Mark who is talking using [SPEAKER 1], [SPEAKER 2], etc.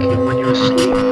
[SPEAKER 1] when you're asleep.